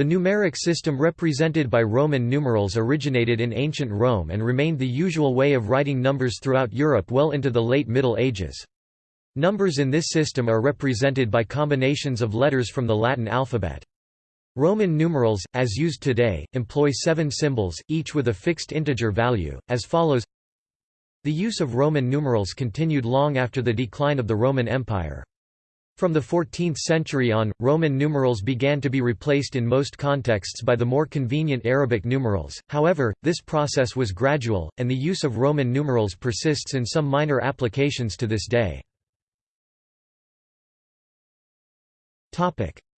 The numeric system represented by Roman numerals originated in ancient Rome and remained the usual way of writing numbers throughout Europe well into the late Middle Ages. Numbers in this system are represented by combinations of letters from the Latin alphabet. Roman numerals, as used today, employ seven symbols, each with a fixed integer value, as follows The use of Roman numerals continued long after the decline of the Roman Empire. From the 14th century on, Roman numerals began to be replaced in most contexts by the more convenient Arabic numerals, however, this process was gradual, and the use of Roman numerals persists in some minor applications to this day.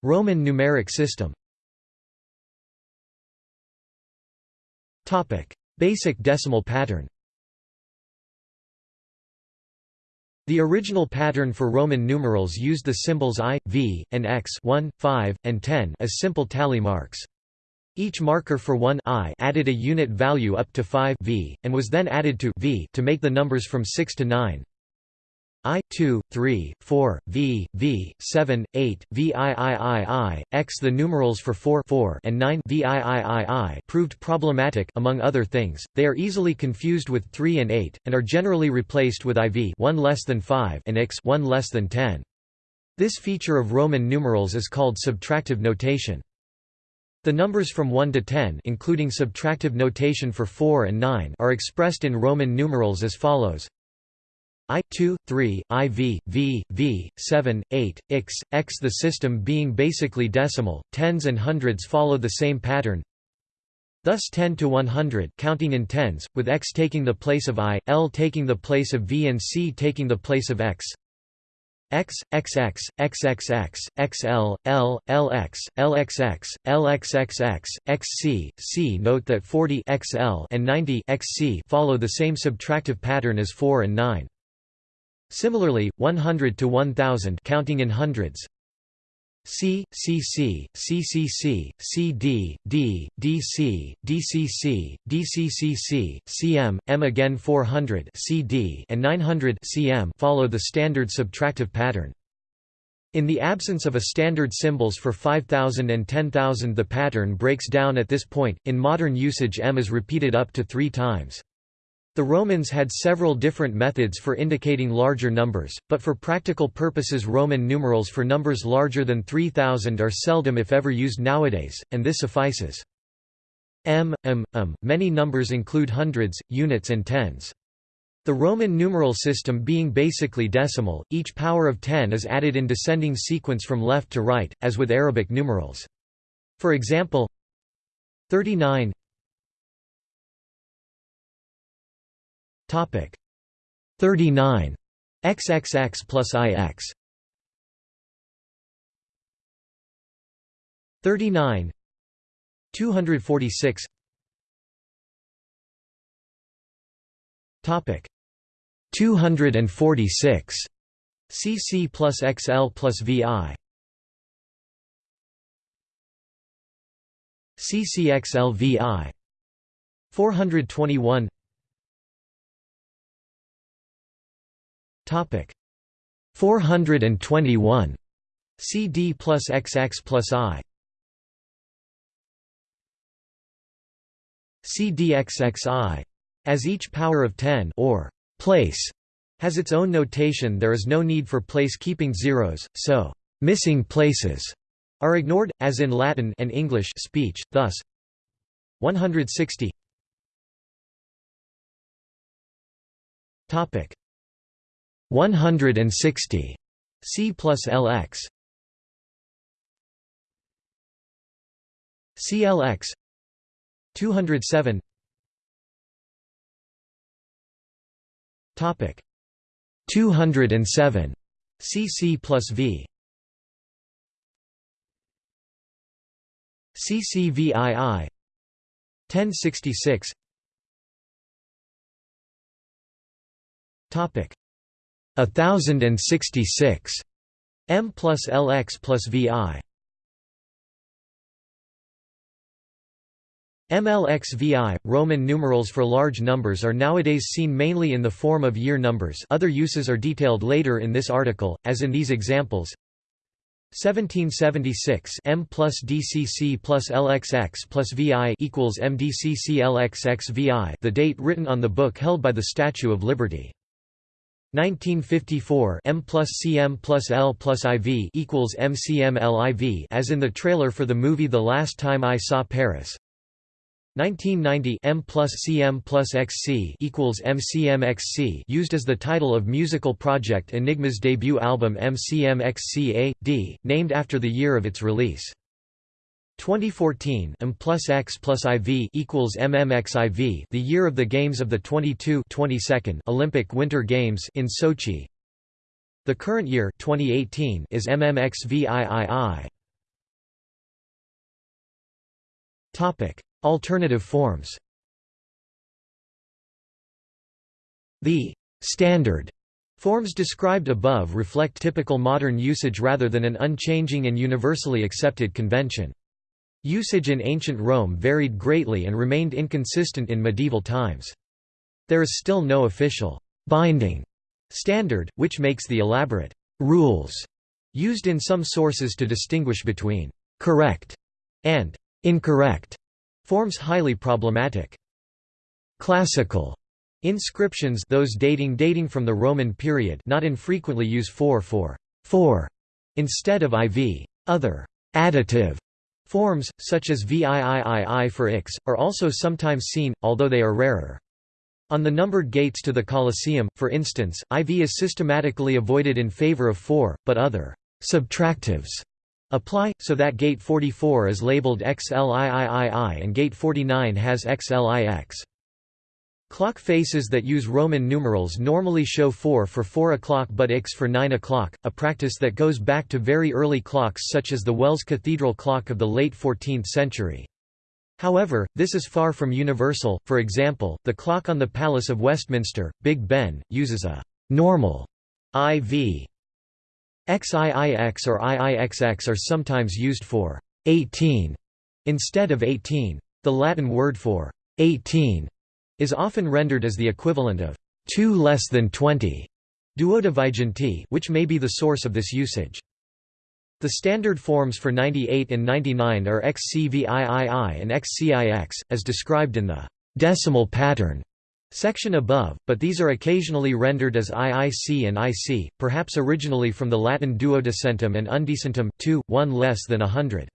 Roman numeric system. Basic decimal pattern The original pattern for Roman numerals used the symbols I, V, and X 1, 5, and 10 as simple tally marks. Each marker for 1 I added a unit value up to 5 V, and was then added to V to make the numbers from 6 to 9. I, 2, 3, 4, V, V, 7, 8, VIIII, X. The numerals for 4, 4 and 9 VIIII proved problematic among other things. They are easily confused with 3 and 8 and are generally replaced with IV 1 less than 5 and X 1 less than 10. This feature of Roman numerals is called subtractive notation. The numbers from 1 to 10 including subtractive notation for 4 and 9 are expressed in Roman numerals as follows I, 2, 3, IV, V, V, 7, 8, X, X. The system being basically decimal, tens and hundreds follow the same pattern. Thus 10 to 100 counting in tens, with X taking the place of I, L taking the place of V and C taking the place of X. X, XX, XXX, XL, L, LX, LXX, LXXX, XC, C. Note that 40 XL and 90 XC follow the same subtractive pattern as 4 and 9. Similarly, 100 to 1000 counting in hundreds C, CC, CCC, CD, D, DC, DCC, DCCC, CM, M again 400 CD and 900 CM follow the standard subtractive pattern. In the absence of a standard symbols for 5000 and 10000 the pattern breaks down at this point, in modern usage M is repeated up to three times. The Romans had several different methods for indicating larger numbers, but for practical purposes Roman numerals for numbers larger than 3000 are seldom if ever used nowadays, and this suffices. M, M, M. Many numbers include hundreds, units and tens. The Roman numeral system being basically decimal, each power of 10 is added in descending sequence from left to right, as with Arabic numerals. For example 39 Topic. 39 XXX plus IX 39 246 Topic. 246 CC plus XL plus VI CCXLVI 421 Topic. 421 CD plus XX plus I. CDXXI as each power of 10 or place has its own notation there is no need for place keeping zeros, so missing places are ignored, as in Latin and English speech, thus 160 topic 160 C plus LX CLX 207 Topic. 207 CC plus V. CCVII 1066 Topic a thousand and sixty-six. M plus LX plus VI MLXVI, Roman numerals for large numbers are nowadays seen mainly in the form of year numbers. Other uses are detailed later in this article, as in these examples. 1776 M plus DCC plus LXX plus VI equals MDCC the date written on the book held by the Statue of Liberty. 1954 M plus CM plus L plus IV equals MCMLIV as in the trailer for the movie The Last Time I Saw Paris. 1990 M plus CM plus XC equals MCMXC used as the title of musical project Enigma's debut album MCMXC-A.D., named after the year of its release. 2014 M plus X plus IV equals MMXIV the year of the Games of the 22 22nd Olympic Winter Games in Sochi. The current year 2018 is MMXVIII. Topic Alternative forms The «standard» forms described above reflect typical modern usage rather than an unchanging and universally accepted convention. Usage in ancient Rome varied greatly and remained inconsistent in medieval times. There is still no official «binding» standard, which makes the elaborate «rules» used in some sources to distinguish between «correct» and «incorrect» Forms highly problematic. Classical inscriptions those dating dating from the Roman period not infrequently use for for for instead of iv. Other additive forms, such as VIIII for ix, are also sometimes seen, although they are rarer. On the numbered gates to the Colosseum, for instance, IV is systematically avoided in favor of 4, but other subtractives apply, so that gate 44 is labeled XLIII and gate 49 has XLIX. Clock faces that use Roman numerals normally show 4 for 4 o'clock but X for 9 o'clock, a practice that goes back to very early clocks such as the Wells Cathedral clock of the late 14th century. However, this is far from universal, for example, the clock on the Palace of Westminster, Big Ben, uses a «normal» IV XIIX or IIXX are sometimes used for 18 instead of 18. The Latin word for 18 is often rendered as the equivalent of 2 less than 20 duodevigenti which may be the source of this usage. The standard forms for 98 and 99 are XCVIII and XCIX, as described in the decimal pattern section above, but these are occasionally rendered as IIC and IC, perhaps originally from the Latin duodecentum and undecentum 2, 1 less than a hundred.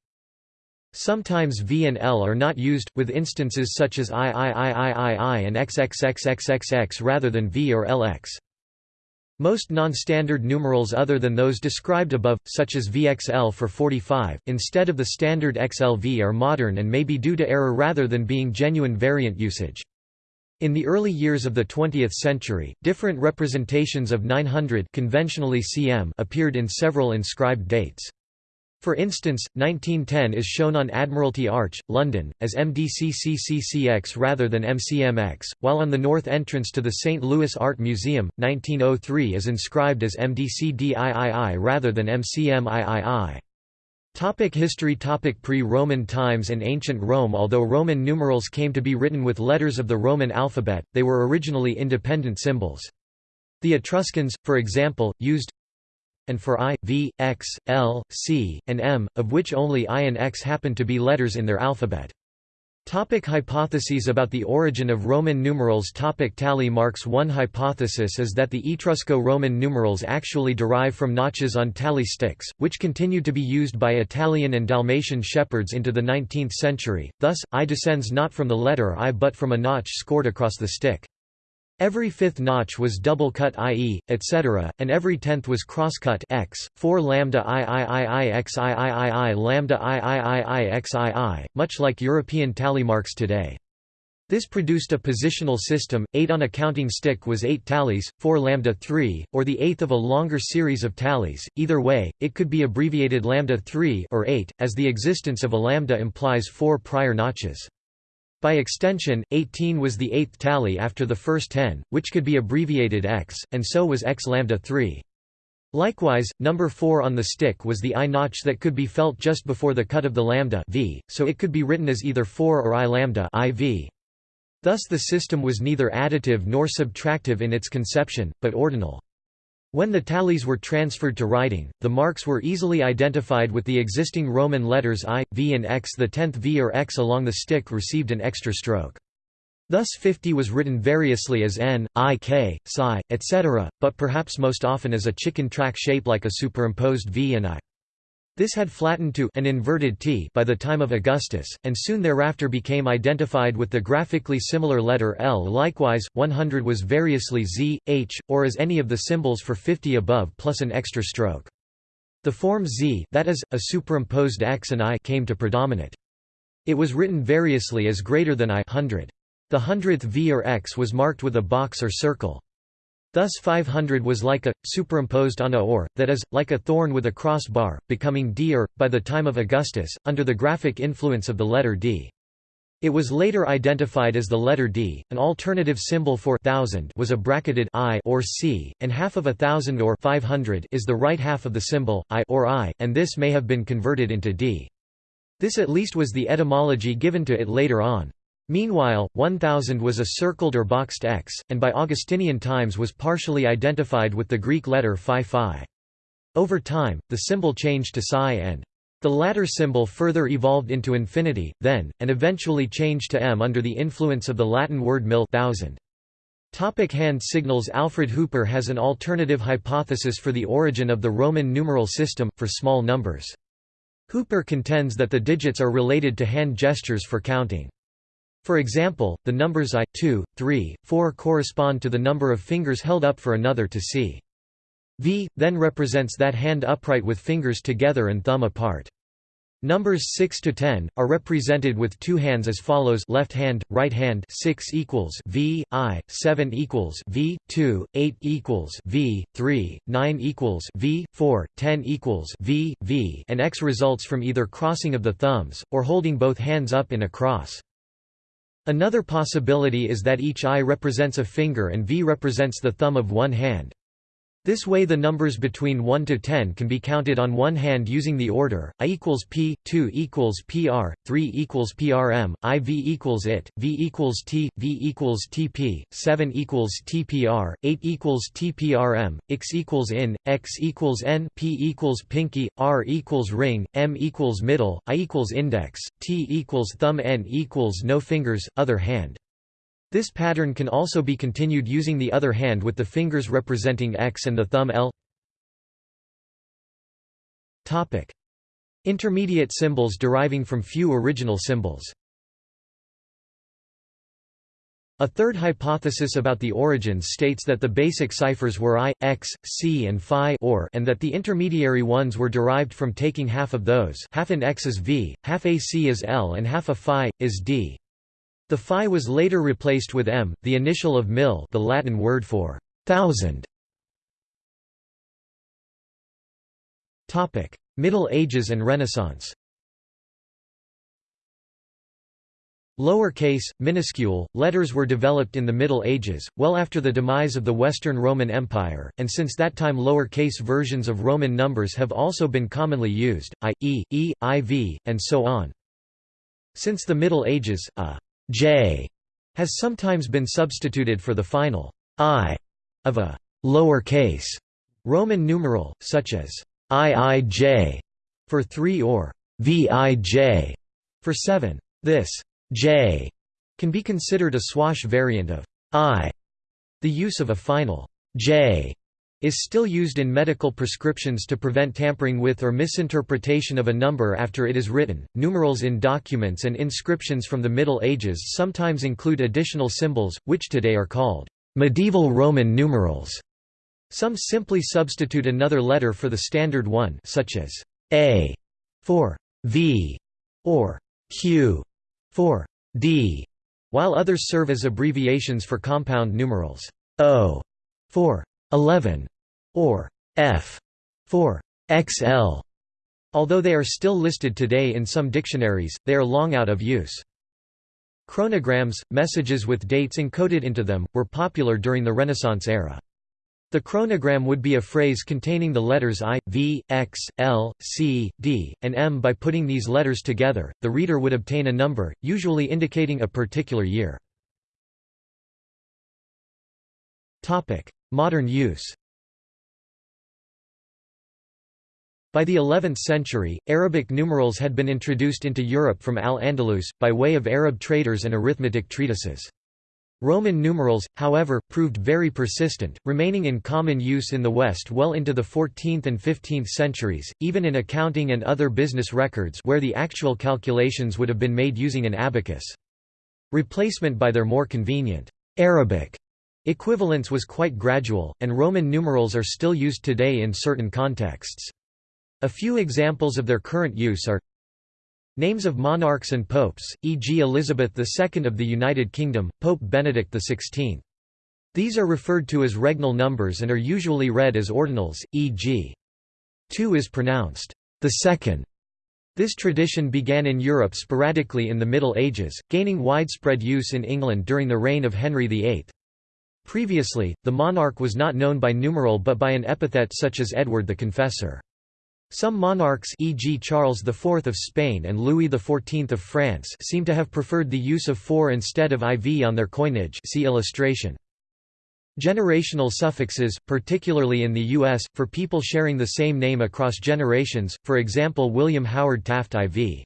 Sometimes V and L are not used, with instances such as IIIII and XXXXXX rather than V or LX. Most non-standard numerals other than those described above, such as VXL for 45, instead of the standard XLV are modern and may be due to error rather than being genuine variant usage. In the early years of the 20th century, different representations of 900 conventionally cm appeared in several inscribed dates. For instance, 1910 is shown on Admiralty Arch, London, as MDCCCCX rather than MCMX, while on the north entrance to the St. Louis Art Museum, 1903 is inscribed as MDCDIII rather than MCMIII. Topic history Topic Pre-Roman times and Ancient Rome Although Roman numerals came to be written with letters of the Roman alphabet, they were originally independent symbols. The Etruscans, for example, used and for I, V, X, L, C, and M, of which only I and X happen to be letters in their alphabet. Topic hypotheses about the origin of Roman numerals Topic Tally marks One hypothesis is that the Etrusco-Roman numerals actually derive from notches on tally sticks, which continued to be used by Italian and Dalmatian shepherds into the 19th century, thus, I descends not from the letter I but from a notch scored across the stick. Every fifth notch was double cut i.e., etc., and every tenth was cross-cut x, 4 lambda iiiixiii lambda iiiixii, much like European tally marks today. This produced a positional system, 8 on a counting stick was 8 tallies, 4 lambda 3, or the eighth of a longer series of tallies, either way, it could be abbreviated lambda 3 or 8, as the existence of a lambda implies four prior notches. By extension, 18 was the eighth tally after the first 10, which could be abbreviated x, and so was x lambda 3. Likewise, number 4 on the stick was the I notch that could be felt just before the cut of the lambda v, so it could be written as either 4 or I lambda iv. Thus the system was neither additive nor subtractive in its conception, but ordinal. When the tallies were transferred to writing, the marks were easily identified with the existing Roman letters I, V and X. The tenth V or X along the stick received an extra stroke. Thus 50 was written variously as N, I, K, Psi, etc., but perhaps most often as a chicken track shape like a superimposed V and I. This had flattened to an inverted T by the time of Augustus, and soon thereafter became identified with the graphically similar letter L. Likewise, 100 was variously Z, H, or as any of the symbols for 50 above plus an extra stroke. The form Z that is, a superimposed X and I came to predominate. It was written variously as greater than I hundred. The hundredth V or X was marked with a box or circle. Thus 500 was like a, superimposed on a or, that is, like a thorn with a crossbar, becoming D or, by the time of Augustus, under the graphic influence of the letter D. It was later identified as the letter D. An alternative symbol for thousand was a bracketed I or C, and half of a thousand or 500 is the right half of the symbol I or I, and this may have been converted into D. This at least was the etymology given to it later on. Meanwhile, 1000 was a circled or boxed X, and by Augustinian times was partially identified with the Greek letter phi phi. Over time, the symbol changed to psi and the latter symbol further evolved into infinity, then, and eventually changed to m under the influence of the Latin word mil thousand. Topic hand signals Alfred Hooper has an alternative hypothesis for the origin of the Roman numeral system, for small numbers. Hooper contends that the digits are related to hand gestures for counting. For example, the numbers I, 2, 3, 4 correspond to the number of fingers held up for another to see. V, then represents that hand upright with fingers together and thumb apart. Numbers 6 to 10 are represented with two hands as follows: left hand, right hand. 6 equals V I, 7 equals V 2, 8 equals V 3, 9 equals V 4, 10 equals V V, and X results from either crossing of the thumbs or holding both hands up in a cross. Another possibility is that each eye represents a finger and V represents the thumb of one hand. This way the numbers between 1 to 10 can be counted on one hand using the order, I equals P, 2 equals PR, 3 equals PRM, I V equals IT, V equals T, V equals TP, 7 equals TPR, 8 equals TPRM, X equals IN, X equals N, P equals pinky, R equals ring, M equals middle, I equals index, T equals thumb N equals no fingers, other hand. This pattern can also be continued using the other hand with the fingers representing X and the thumb L. Topic: Intermediate symbols deriving from few original symbols. A third hypothesis about the origins states that the basic ciphers were I, X, C and Phi or and that the intermediary ones were derived from taking half of those half an X is V, half a C is L and half a Phi, is D. The phi was later replaced with m, the initial of mil the Latin word for thousand. Middle Ages and Renaissance Lowercase, minuscule, letters were developed in the Middle Ages, well after the demise of the Western Roman Empire, and since that time lowercase versions of Roman numbers have also been commonly used, i, e, e, iv, and so on. Since the Middle Ages, a J has sometimes been substituted for the final I of a lower case Roman numeral, such as IIJ for 3 or VIJ for 7. This J can be considered a swash variant of I. The use of a final J is still used in medical prescriptions to prevent tampering with or misinterpretation of a number after it is written. Numerals in documents and inscriptions from the Middle Ages sometimes include additional symbols, which today are called medieval Roman numerals. Some simply substitute another letter for the standard one, such as A for V or Q for D, while others serve as abbreviations for compound numerals O for 11 or F for XL. Although they are still listed today in some dictionaries, they are long out of use. Chronograms, messages with dates encoded into them, were popular during the Renaissance era. The chronogram would be a phrase containing the letters I, V, X, L, C, D, and M. By putting these letters together, the reader would obtain a number, usually indicating a particular year. Modern use By the 11th century, Arabic numerals had been introduced into Europe from Al-Andalus, by way of Arab traders and arithmetic treatises. Roman numerals, however, proved very persistent, remaining in common use in the West well into the 14th and 15th centuries, even in accounting and other business records where the actual calculations would have been made using an abacus. Replacement by their more convenient Arabic equivalents was quite gradual, and Roman numerals are still used today in certain contexts. A few examples of their current use are Names of monarchs and popes, e.g. Elizabeth II of the United Kingdom, Pope Benedict XVI. These are referred to as regnal numbers and are usually read as ordinals, e.g. 2 is pronounced the second. This tradition began in Europe sporadically in the Middle Ages, gaining widespread use in England during the reign of Henry VIII. Previously, the monarch was not known by numeral but by an epithet such as Edward the Confessor. Some monarchs e.g. Charles IV of Spain and Louis XIV of France seem to have preferred the use of 4 instead of IV on their coinage see illustration. Generational suffixes, particularly in the U.S., for people sharing the same name across generations, for example William Howard Taft IV.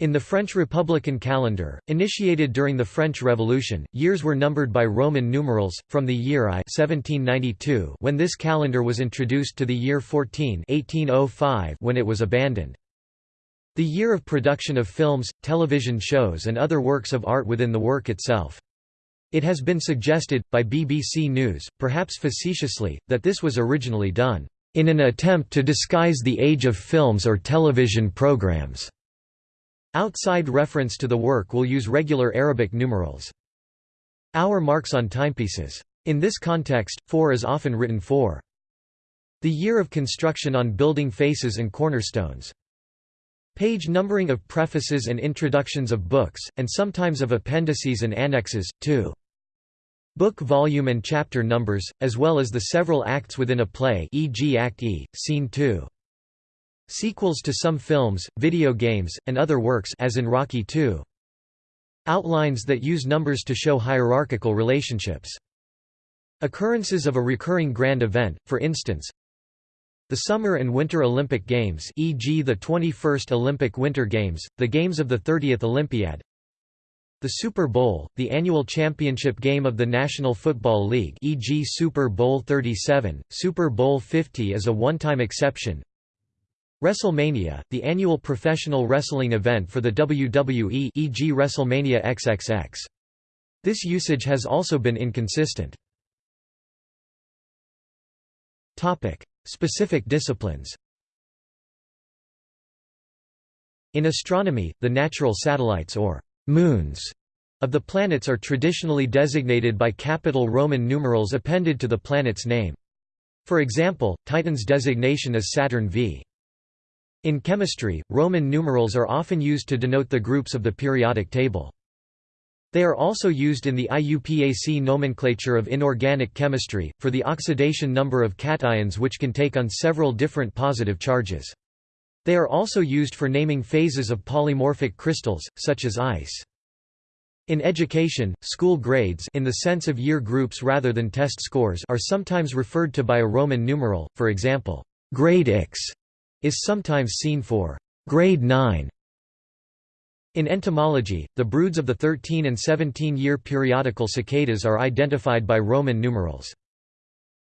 In the French Republican calendar, initiated during the French Revolution, years were numbered by Roman numerals, from the year I 1792 when this calendar was introduced to the year 14 1805 when it was abandoned. The year of production of films, television shows and other works of art within the work itself. It has been suggested, by BBC News, perhaps facetiously, that this was originally done, "...in an attempt to disguise the age of films or television programs." Outside reference to the work will use regular Arabic numerals. Hour marks on timepieces. In this context, 4 is often written 4. The year of construction on building faces and cornerstones. Page numbering of prefaces and introductions of books, and sometimes of appendices and annexes, too. Book volume and chapter numbers, as well as the several acts within a play e.g. Act E, Scene 2. Sequels to some films, video games, and other works as in Rocky II. Outlines that use numbers to show hierarchical relationships. Occurrences of a recurring grand event, for instance, the Summer and Winter Olympic Games e.g. the 21st Olympic Winter Games, the Games of the 30th Olympiad the Super Bowl, the annual championship game of the National Football League e.g. Super Bowl 37, Super Bowl 50 is a one-time exception WrestleMania, the annual professional wrestling event for the WWE e.g. WrestleMania XXX. This usage has also been inconsistent. Specific disciplines In astronomy, the natural satellites or «moons» of the planets are traditionally designated by capital Roman numerals appended to the planet's name. For example, Titan's designation is Saturn V. In chemistry, Roman numerals are often used to denote the groups of the periodic table. They are also used in the IUPAC nomenclature of inorganic chemistry, for the oxidation number of cations which can take on several different positive charges. They are also used for naming phases of polymorphic crystals, such as ice. In education, school grades in the sense of year groups rather than test scores are sometimes referred to by a Roman numeral, for example, grade X is sometimes seen for grade 9. In entomology, the broods of the 13 and 17-year periodical cicadas are identified by Roman numerals.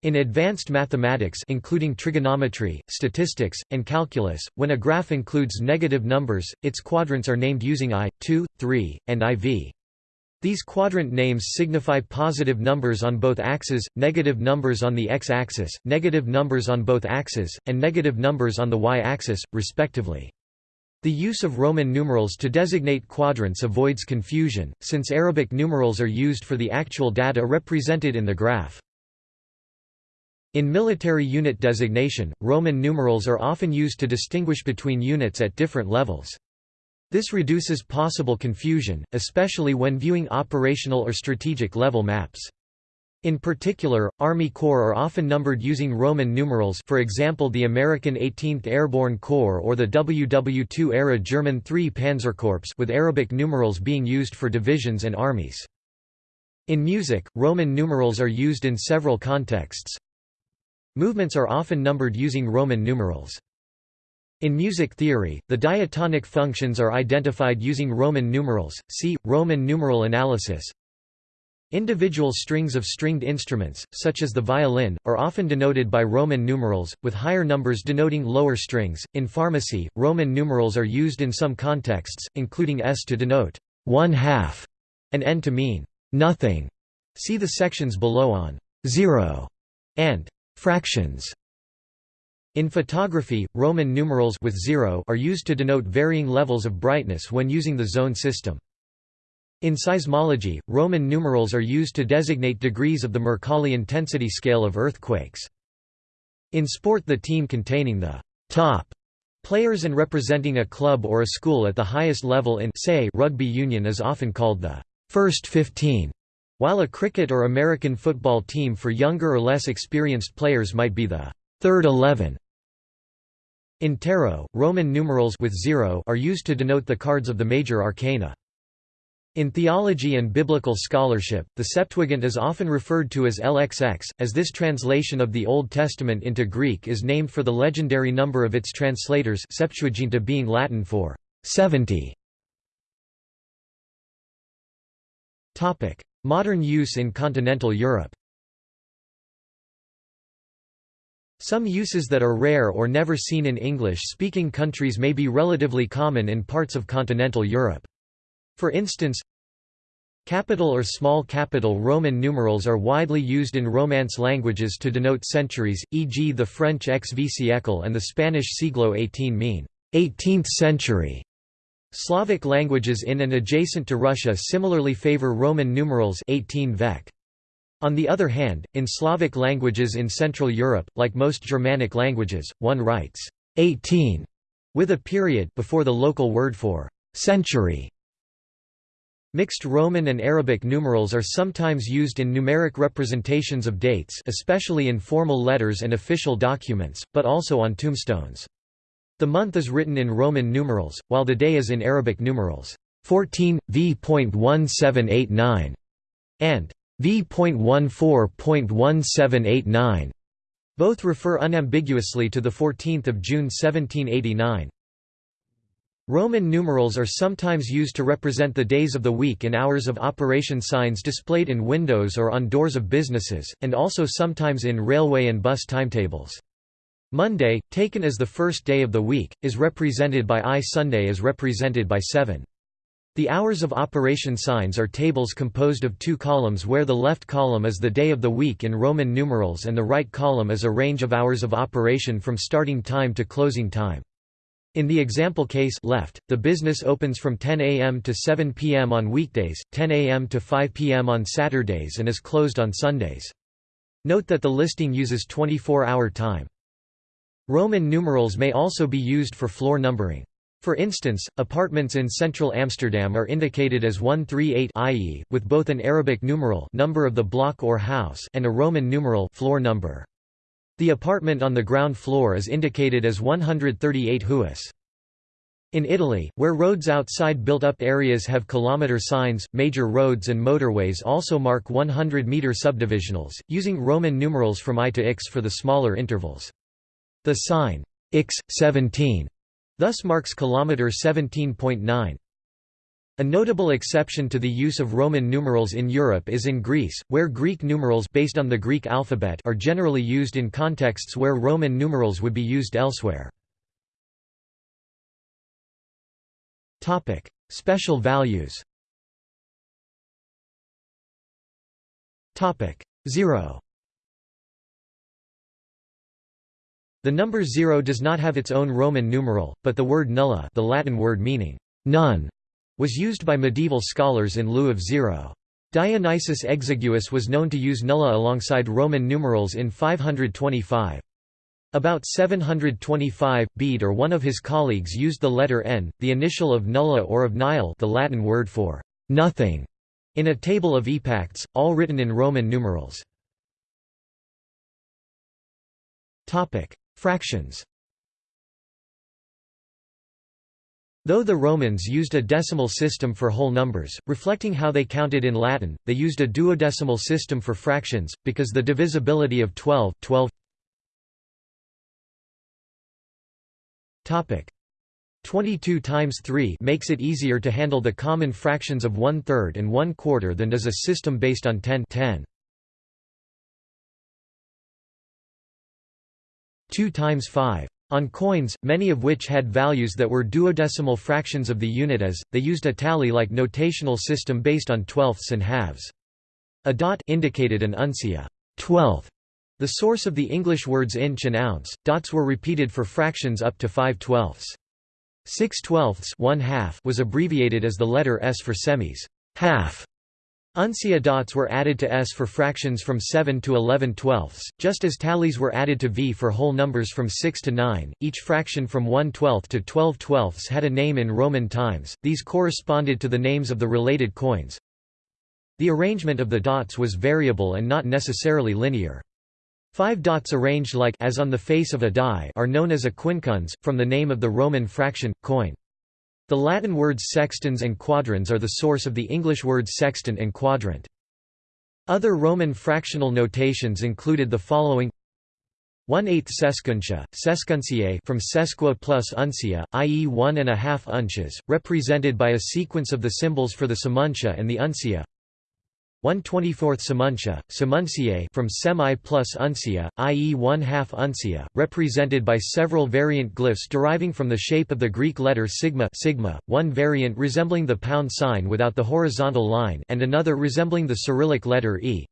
In advanced mathematics including trigonometry, statistics, and calculus, when a graph includes negative numbers, its quadrants are named using i, 2, 3, and iv. These quadrant names signify positive numbers on both axes, negative numbers on the x-axis, negative numbers on both axes, and negative numbers on the y-axis, respectively. The use of Roman numerals to designate quadrants avoids confusion, since Arabic numerals are used for the actual data represented in the graph. In military unit designation, Roman numerals are often used to distinguish between units at different levels. This reduces possible confusion, especially when viewing operational or strategic level maps. In particular, Army Corps are often numbered using Roman numerals for example the American 18th Airborne Corps or the WW2-era German 3 Panzerkorps with Arabic numerals being used for divisions and armies. In music, Roman numerals are used in several contexts. Movements are often numbered using Roman numerals. In music theory, the diatonic functions are identified using Roman numerals. See Roman numeral analysis. Individual strings of stringed instruments, such as the violin, are often denoted by Roman numerals, with higher numbers denoting lower strings. In pharmacy, Roman numerals are used in some contexts, including S to denote one half and N to mean nothing. See the sections below on zero and fractions. In photography, Roman numerals with zero are used to denote varying levels of brightness when using the zone system. In seismology, Roman numerals are used to designate degrees of the Mercalli intensity scale of earthquakes. In sport the team containing the top players and representing a club or a school at the highest level in say rugby union is often called the first 15, while a cricket or American football team for younger or less experienced players might be the third 11. In tarot, Roman numerals with zero are used to denote the cards of the major arcana. In theology and biblical scholarship, the Septuagint is often referred to as LXX, as this translation of the Old Testament into Greek is named for the legendary number of its translators Septuaginta being Latin for 70. Modern use in continental Europe Some uses that are rare or never seen in English-speaking countries may be relatively common in parts of continental Europe. For instance, Capital or small capital Roman numerals are widely used in Romance languages to denote centuries, e.g. the French XV siècle and the Spanish siglo XVIII mean 18th century. Slavic languages in and adjacent to Russia similarly favor Roman numerals 18 vec. On the other hand, in Slavic languages in Central Europe, like most Germanic languages, one writes 18 with a period before the local word for century. Mixed Roman and Arabic numerals are sometimes used in numeric representations of dates especially in formal letters and official documents, but also on tombstones. The month is written in Roman numerals, while the day is in Arabic numerals 14, v.1789 and v.14.1789. Both refer unambiguously to 14 June 1789. Roman numerals are sometimes used to represent the days of the week and hours of operation signs displayed in windows or on doors of businesses, and also sometimes in railway and bus timetables. Monday, taken as the first day of the week, is represented by I. Sunday is represented by 7. The hours of operation signs are tables composed of two columns where the left column is the day of the week in Roman numerals and the right column is a range of hours of operation from starting time to closing time. In the example case left, the business opens from 10 a.m. to 7 p.m. on weekdays, 10 a.m. to 5 p.m. on Saturdays and is closed on Sundays. Note that the listing uses 24-hour time. Roman numerals may also be used for floor numbering. For instance, apartments in central Amsterdam are indicated as 138 i.e., with both an Arabic numeral number of the block or house and a Roman numeral floor number. The apartment on the ground floor is indicated as 138 huis. In Italy, where roads outside built-up areas have kilometre signs, major roads and motorways also mark 100-metre subdivisionals, using Roman numerals from I to X for the smaller intervals. The sign, X, 17 Thus marks kilometer 17.9. A notable exception to the use of Roman numerals in Europe is in Greece, where Greek numerals based on the Greek alphabet are generally used in contexts where Roman numerals would be used elsewhere. Topic: Special values. Topic: 0 The number zero does not have its own Roman numeral, but the word nulla the Latin word meaning none was used by medieval scholars in lieu of zero. Dionysius Exiguus was known to use nulla alongside Roman numerals in 525. About 725, Bede or one of his colleagues used the letter n, the initial of nulla or of nihil the Latin word for nothing, in a table of epacts, all written in Roman numerals. Fractions Though the Romans used a decimal system for whole numbers, reflecting how they counted in Latin, they used a duodecimal system for fractions, because the divisibility of 12, 12 22 times 3 makes it easier to handle the common fractions of one third and one quarter than does a system based on 10 10. 2 times 5. On coins, many of which had values that were duodecimal fractions of the unit as, they used a tally-like notational system based on twelfths and halves. A dot indicated an uncia twelfth", the source of the English words inch and ounce. Dots were repeated for fractions up to 5 twelfths. 6 twelfths one half was abbreviated as the letter s for semis half. Uncia dots were added to s for fractions from 7 to 11 twelfths, just as tallies were added to v for whole numbers from 6 to 9. Each fraction from 1 twelfth to 12 twelfths had a name in Roman times, these corresponded to the names of the related coins. The arrangement of the dots was variable and not necessarily linear. Five dots arranged like as on the face of a die are known as a quincunx, from the name of the Roman fraction, coin. The Latin words sextans and quadrans are the source of the English words sextant and quadrant. Other Roman fractional notations included the following 1 8 sescuncia, sescunciae from sesqui plus uncia, i.e. one and a half unches, represented by a sequence of the symbols for the semuncia and the uncia 1 24th semuncia, semunciae from semi plus uncia, i.e. one half uncia, represented by several variant glyphs deriving from the shape of the Greek letter sigma, sigma one variant resembling the pound sign without the horizontal line and another resembling the Cyrillic letter e.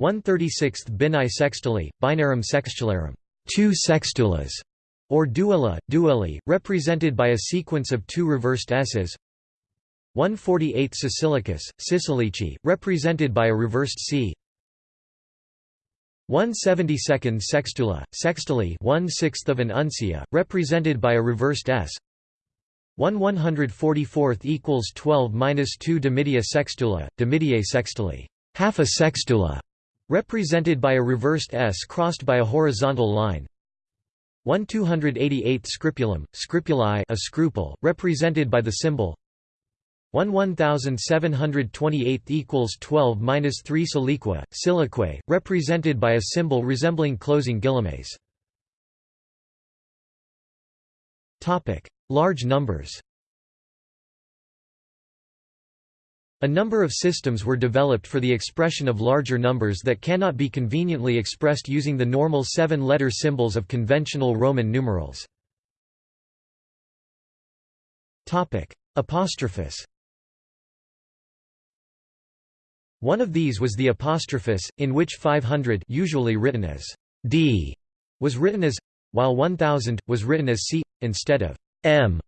136th bini sextuli, binarum sextularum, two sextulas, or duella, duelli, represented by a sequence of two reversed s's 148 Sicilicus, Sicilici, represented by a reversed C. 172nd Sextula, Sextuli 1 sixth of an uncia, represented by a reversed S. 1 144th equals 12 minus 2 Dimidia sextula, Dimidiae sextuli, half a sextula, represented by a reversed S crossed by a horizontal line. 1 288th Scripulum, Scripuli a scruple, represented by the symbol 1 1728 equals 12 minus 3 siliqua, silique, represented by a symbol resembling closing guillemets. Topic: Large numbers. A number of systems were developed for the expression of larger numbers that cannot be conveniently expressed using the normal seven-letter symbols of conventional Roman numerals. Topic: Apostrophus. One of these was the apostrophus, in which 500 usually written as d was written as, while 1000, was written as c, instead of m.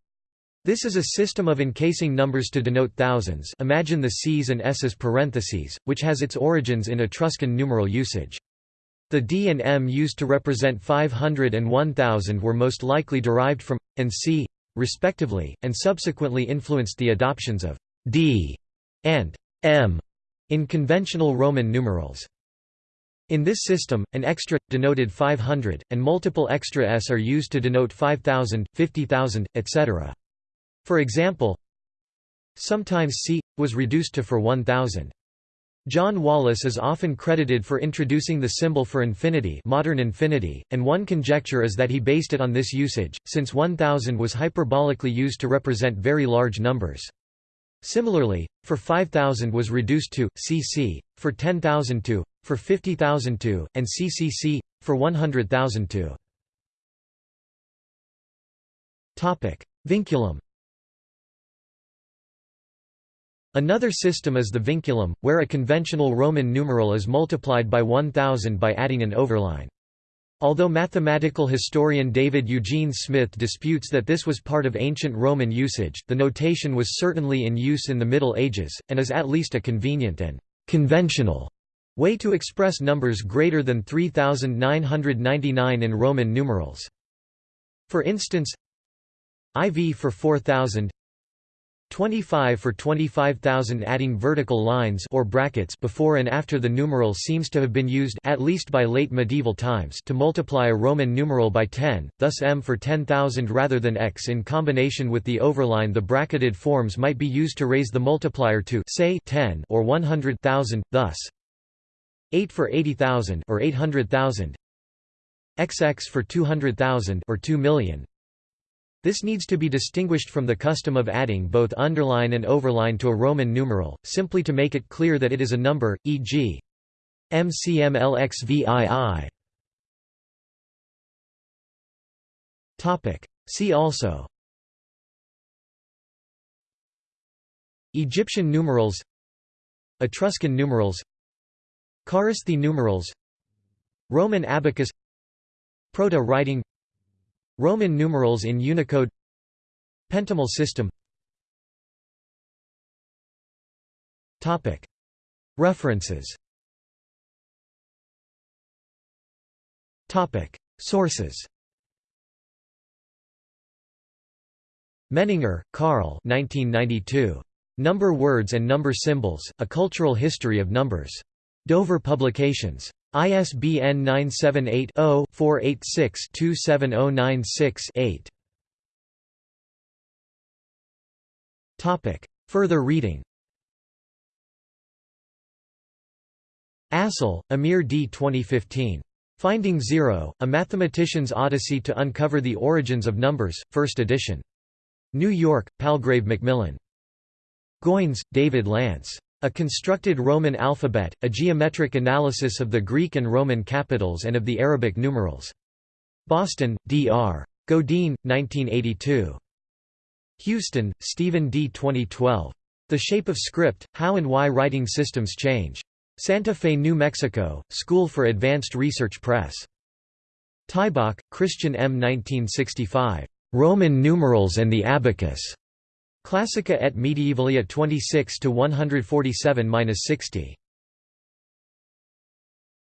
This is a system of encasing numbers to denote thousands imagine the c's and s's parentheses, which has its origins in Etruscan numeral usage. The d and m used to represent 500 and 1000 were most likely derived from, and c, respectively, and subsequently influenced the adoptions of d and m in conventional Roman numerals. In this system, an extra, denoted 500, and multiple extra s are used to denote 5,000, 50,000, etc. For example, sometimes c was reduced to for 1,000. John Wallis is often credited for introducing the symbol for infinity modern infinity, and one conjecture is that he based it on this usage, since 1000 was hyperbolically used to represent very large numbers. Similarly, for 5,000 was reduced to cc, for 10,000 to, for 50,000 to, and ccc, for 100,000 to. Topic: Vinculum Another system is the vinculum, where a conventional Roman numeral is multiplied by 1000 by adding an overline. Although mathematical historian David Eugene Smith disputes that this was part of ancient Roman usage, the notation was certainly in use in the Middle Ages, and is at least a convenient and «conventional» way to express numbers greater than 3,999 in Roman numerals. For instance, IV for 4000 25 for 25,000 adding vertical lines or brackets before and after the numeral seems to have been used at least by late medieval times to multiply a Roman numeral by 10, thus m for 10,000 rather than x in combination with the overline the bracketed forms might be used to raise the multiplier to say 10 or 100,000, thus 8 for 80,000 or 800,000 XX for 200,000 or 2 million This needs to be distinguished from the custom of adding both underline and overline to a Roman numeral, simply to make it clear that it is a number, e.g. MCMLXVII. See also. Egyptian numerals. Etruscan numerals. Kharosthi numerals. Roman abacus. Proto-writing Roman numerals in Unicode. Pentamal system. References. Sources. Menninger, Karl 1992. Number Words and Number Symbols, A Cultural History of Numbers. Dover Publications. ISBN 978 0 486 27096 8. Further reading Aczel, Amir D. 2015. Finding Zero, A Mathematician's Odyssey to Uncover the Origins of Numbers, 1st edition. New York, Palgrave Macmillan. Goines, David Lance. A Constructed Roman Alphabet, A Geometric Analysis of the Greek and Roman Capitals and of the Arabic Numerals. Boston, D.R. Godine, 1982. Houston, Stephen D. 2012. The Shape of Script, How and Why Writing Systems Change. Santa Fe, New Mexico, School for Advanced Research Press. Taisbak, Christian M. 1965. Roman numerals and the abacus. Classica et Mediaevalia 26 to 147-60.